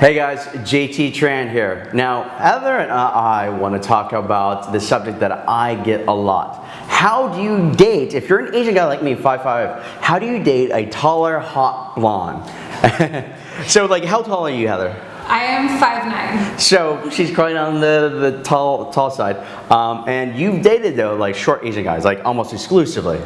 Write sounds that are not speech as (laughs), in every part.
Hey guys, JT Tran here. Now, Heather and I want to talk about the subject that I get a lot. How do you date, if you're an Asian guy like me, 5'5", how do you date a taller, hot blonde? (laughs) so like, how tall are you, Heather? I am 5'9". So she's probably on the, the tall, tall side. Um, and you've dated though, like short Asian guys, like almost exclusively.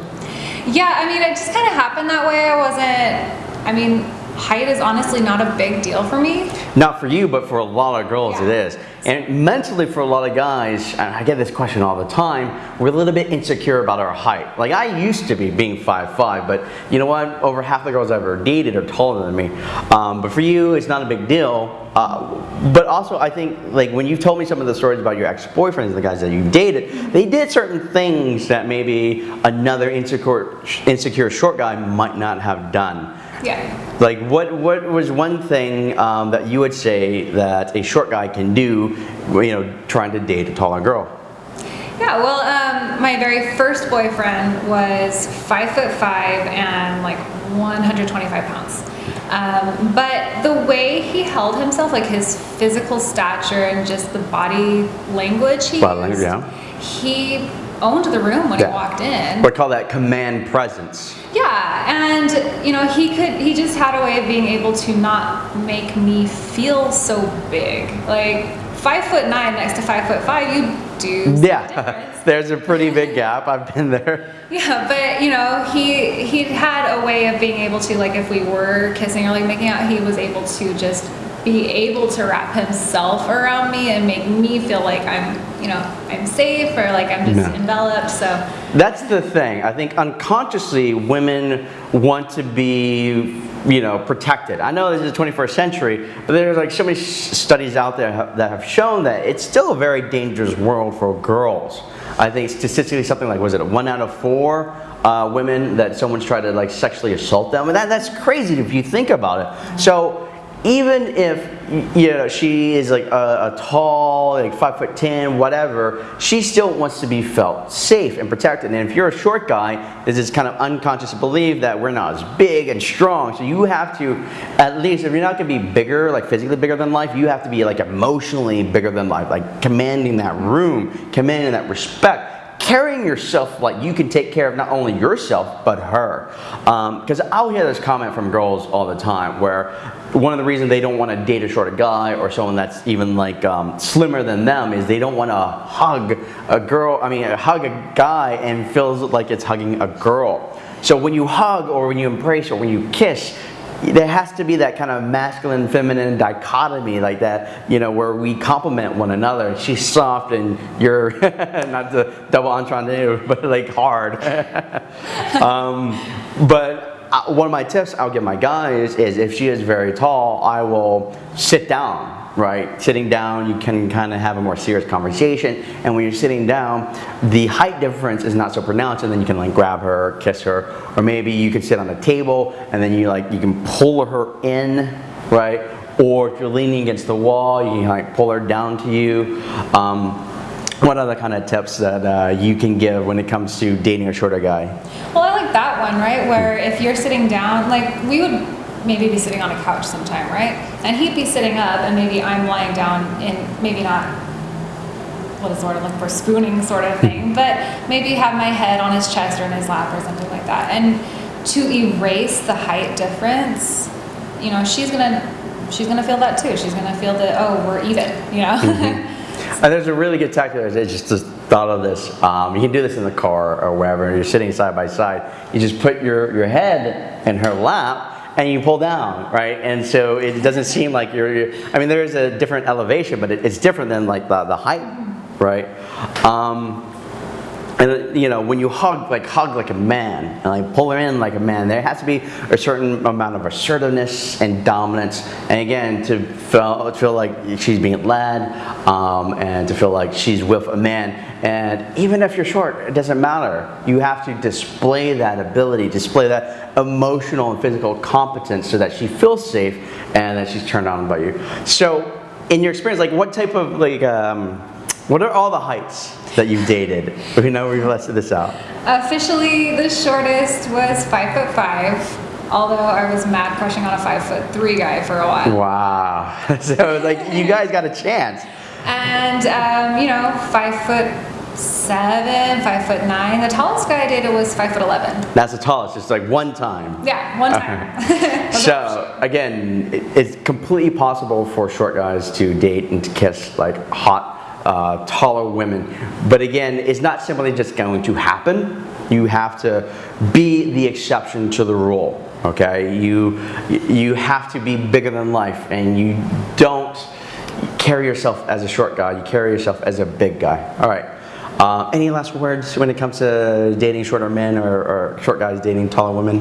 Yeah, I mean, it just kind of happened that way. I wasn't, I mean, height is honestly not a big deal for me. Not for you, but for a lot of girls Yeah. it is. And mentally for a lot of guys, and I get this question all the time, we're a little bit insecure about our height. Like I used to be being 5'5", but you know what? Over half the girls I've ever dated are taller than me. Um, but for you, it's not a big deal. Uh, but also I think like when you've told me some of the stories about your ex-boyfriends, and the guys that you dated, they did certain things that maybe another insecure, insecure short guy might not have done. Yeah. Like what, what was one thing um, that you would say that a short guy can do, you know, trying to date a taller girl? Yeah, well, um, my very first boyfriend was five foot five and like 125 pounds. Um, but the way he held himself, like his physical stature and just the body language he Body language, yeah. he owned the room when Yeah. he walked in. We call that command presence. Yeah, and you know, he could he just had a way of being able to not make me feel so big. Like five foot nine next to five foot five, you do Yeah, (laughs) there's a pretty big (laughs) gap. I've been there. Yeah, but you know, he he had a way of being able to like if we were kissing or like making out, he was able to just be able to wrap himself around me and make me feel like I'm, you know, I'm safe or like I'm just Yeah. enveloped. So That's the thing. I think unconsciously women want to be, you know, protected. I know this is the 21st century, but there's like so many studies out there ha- that have shown that it's still a very dangerous world for girls. I think statistically something like, was it one out of four uh, women that someone's tried to like sexually assault them? And that, that's crazy if you think about it. So even if you know she is like a, a tall like five foot ten whatever she still wants to be felt safe and protected. And if you're a short guy there's this kind of unconscious belief that we're not as big and strong. So you have to at least if you're not going to be bigger like physically bigger than life you have to be like emotionally bigger than life like commanding that room commanding that respect carrying yourself like you can take care of not only yourself but her. Because i'll hear this comment from girls all the time where one of the reasons they don't want to date a shorter guy or someone that's even like um, slimmer than them is they don't want to hug a girl i mean hug a guy and feels like it's hugging a girl. So when you hug or when you embrace or when you kiss there has to be that kind of masculine feminine dichotomy like that you know where we complement one another. She's soft and you're (laughs) not the double entendre (laughs) but like hard. (laughs) Um, but uh, one of my tips i'll give my guys is if she is very tall i will sit down right sitting down you can kind of have a more serious conversation and when you're sitting down the height difference is not so pronounced and then you can like grab her kiss her or maybe you can sit on a table and then you like you can pull her in right or if you're leaning against the wall you can like pull her down to you um, what other kind of tips that uh, you can give when it comes to dating a shorter guy Well, I like that one, right? Where if you're sitting down, like we would maybe be sitting on a couch sometime, right? And he'd be sitting up, and maybe I'm lying down in maybe not what is the word I'm looking for spooning sort of thing, (laughs) but maybe have my head on his chest or in his lap or something like that. And to erase the height difference, you know, she's gonna she's gonna feel that too. She's gonna feel that oh we're even, you know. And (laughs) there's a really good tactic. I just just thought of this. Um, you can do this in the car or wherever. You're sitting side by side. You just put your, your head in her lap and you pull down, right? And so it doesn't seem like you're. I mean, there is a different elevation, but it, it's different than like the, the height, right? Um, and you know, when you hug, like hug like a man, and like pull her in like a man, there has to be a certain amount of assertiveness and dominance, and again, to feel, to feel like she's being led, um, and to feel like she's with a man. And even if you're short, it doesn't matter. You have to display that ability, display that emotional and physical competence, so that she feels safe and that she's turned on by you. So, in your experience, like what type of like um, what are all the heights that you've dated? We know we've listed this out. Officially, the shortest was five foot five. Although I was mad crushing on a five foot three guy for a while. Wow. (laughs) So like you guys got a chance. And, um, you know, five foot seven, five foot nine. The tallest guy I dated was five foot 11. That's the tallest, just like one time. Yeah, one time. (laughs) So again, it's completely possible for short guys to date and to kiss like hot, uh, taller women. But again, it's not simply just going to happen. You have to be the exception to the rule. Okay, you you have to be bigger than life, and you don't carry yourself as a short guy. You carry yourself as a big guy. All right. Uh, any last words when it comes to dating shorter men or, or short guys dating taller women?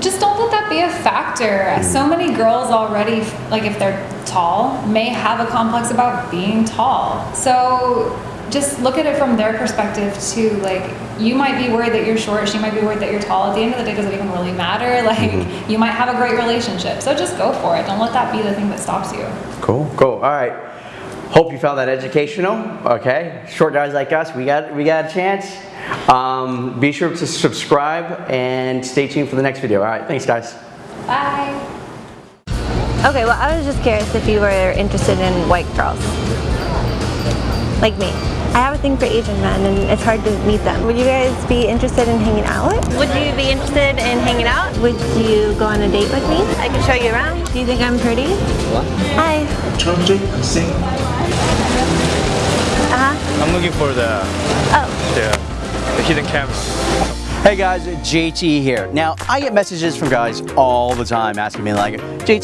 Just don't let that be a factor. Mm. So many girls already, like if they're tall, may have a complex about being tall. So just look at it from their perspective too. Like you might be worried that you're short, she might be worried that you're tall. At the end of the day, does it even really matter? (laughs) Like mm-hmm. you might have a great relationship. So just go for it. Don't let that be the thing that stops you. Cool, cool. All right. Hope you found that educational. Okay, short guys like us, we got we got a chance. Um, be sure to subscribe and stay tuned for the next video. All right, thanks, guys. Bye. Okay, well, I was just curious if you were interested in white girls. Like me. I have a thing for Asian men and it's hard to meet them. Would you guys be interested in hanging out? Would you be interested in hanging out? Would you go on a date with me? I can show you around. Do you think I'm pretty? What? Hi. Changing, sing. Uh-huh. I'm looking for the Oh. the, the hidden camera. Hey guys, JT here. Now, I get messages from guys all the time asking me like, JT,